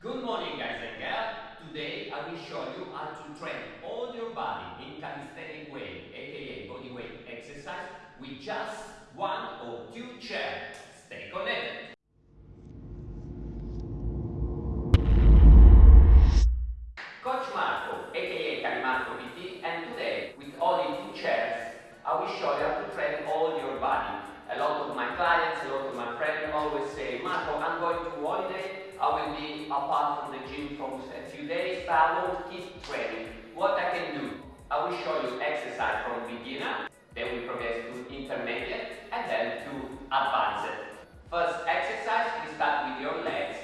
Good morning guys and girls. Today I will show you how to train all your body in calisthenic way, aka body weight exercise with just one or two chairs. Stay connected. Apart from the gym for a few days, but I won't keep training. What I can do? I will show you exercise from beginner, then we progress to intermediate, and then to advanced. First exercise, we start with your legs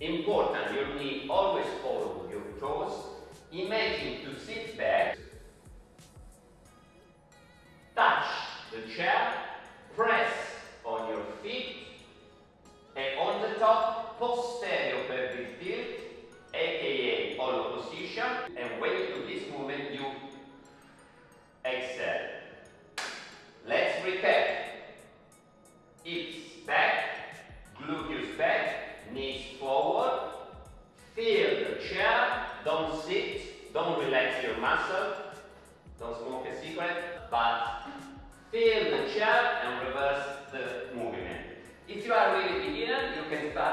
Important, your knee always follow your toes. Imagine to sit back. Touch the chair. Press on your feet. And on the top, posterior muscle. Don't smoke a cigarette. But feel the chair and reverse the movement. If you are really beginner, you can start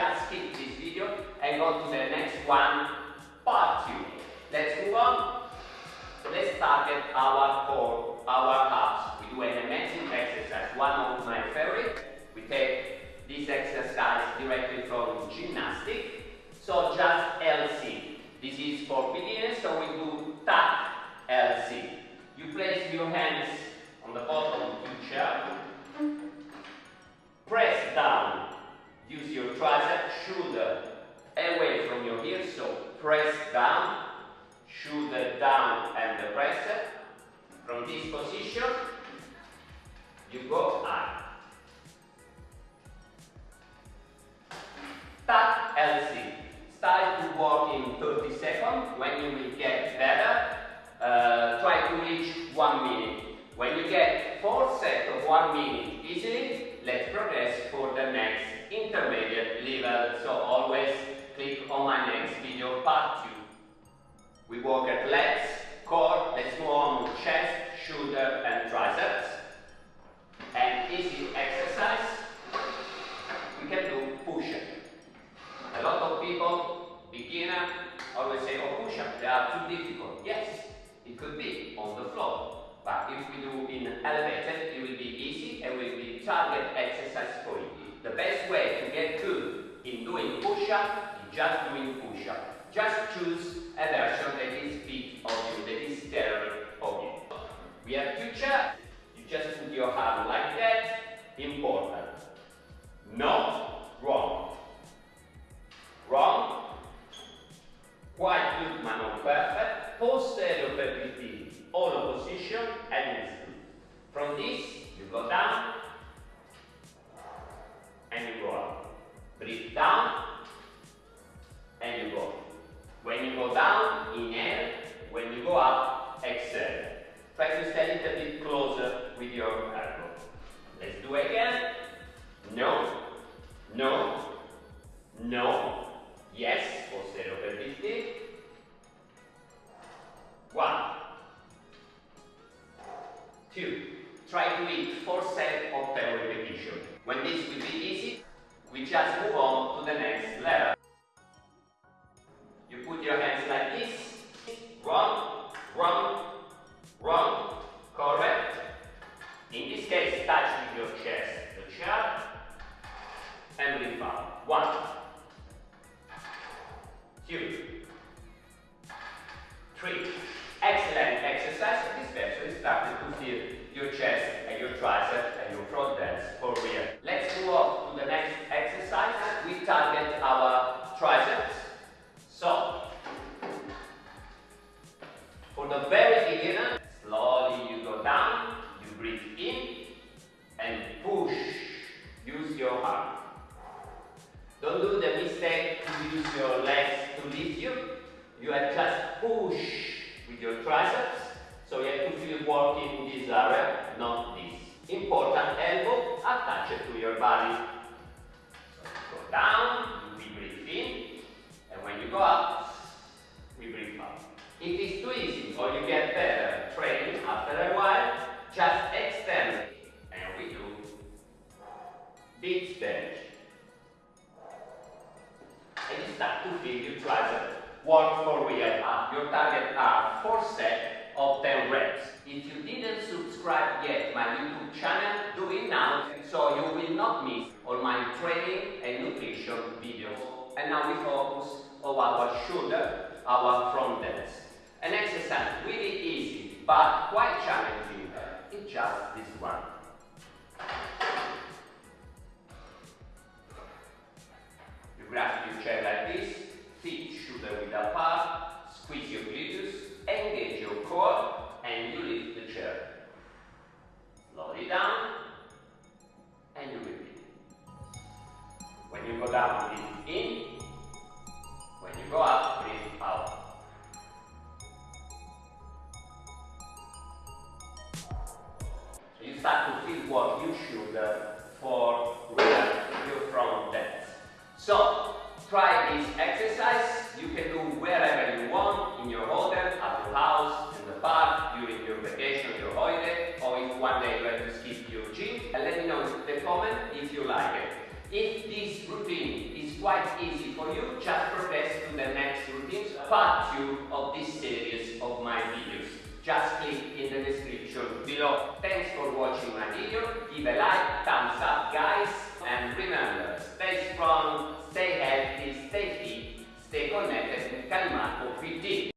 just skip this video and go to the next one, part 2. Let's move on. Let's target our core, our abs. We do an amazing exercise, one of my favorite. We take this exercise directly from gymnastic. So just L-sit. This is for beginners, so we do tap L-sit. You place your hands on the bottom of your chair. Position, you go up. Tap L-sit. Start to walk in 30 seconds. When you will get better, uh, try to reach one minute. When you get four sets of one minute easily, let's progress for the next intermediate level. So always click on my next video part 2. We work at legs, core, let's move on to chest, shoulder and triceps. And easy exercise, we can do push-up. A lot of people, beginner, always say, oh push-up, they are too difficult. Yes, it could be on the floor. But if we do in elevated, it will be easy and will be target exercise for you. The best way to get good in doing push-up is just doing push-up. Just choose a version that your arm like that. 4 sets of repetitions. When this will be easy, we just move on to the next level. You put your hands like this, wrong, wrong, wrong, correct. In this case, touch with your chest the chair and lift up. One, two, triceps and your front delts for real. Let's move on to the next exercise. We target our triceps. So, for the very beginner, slowly you go down, you breathe in and push. Use your arm. Don't do the mistake to use your legs to lift you. You have just push with your triceps. So you have to feel working this area, triceps work for real. Your target are 4 sets of 10 reps. If you didn't subscribe yet my YouTube channel, do it now so you will not miss all my training and nutrition videos. And now we focus on our shoulder, our front delts. An exercise really easy but quite challenging is just down, breathe in. When you go up, breathe out. So you start to feel what you should uh, for relax your front delts. So try this exercise. You can do wherever you want, in your hotel, at your house, in the park, during your vacation, your holiday, or if one day quite easy for you, just progress to the next routines, part 2 of this series of my videos. Just click in the description below. Thanks for watching my video, give a like, thumbs up guys, and remember, stay strong, stay healthy, stay fit, stay connected with Calmaco 15.